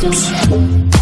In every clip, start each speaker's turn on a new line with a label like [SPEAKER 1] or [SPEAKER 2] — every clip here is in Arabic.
[SPEAKER 1] 对不起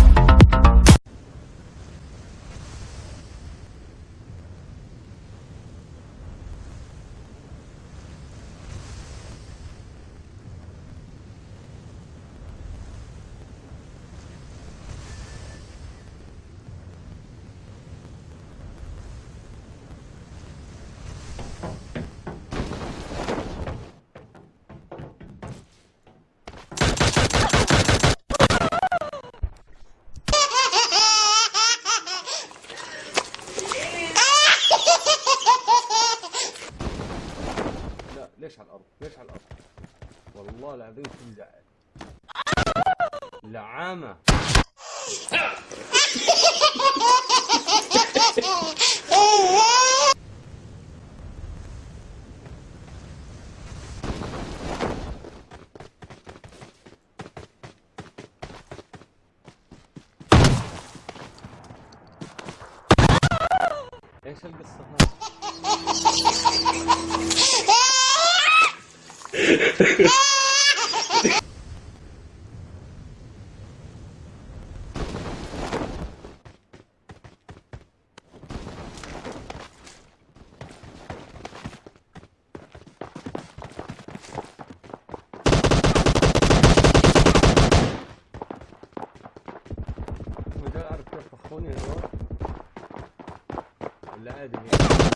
[SPEAKER 1] ليش على الأرض؟ ليش على الأرض؟ والله العظيم توجع لعامة. إيش القصة هذه؟ اعرف كيف طخوني هذول ولا عادي هيك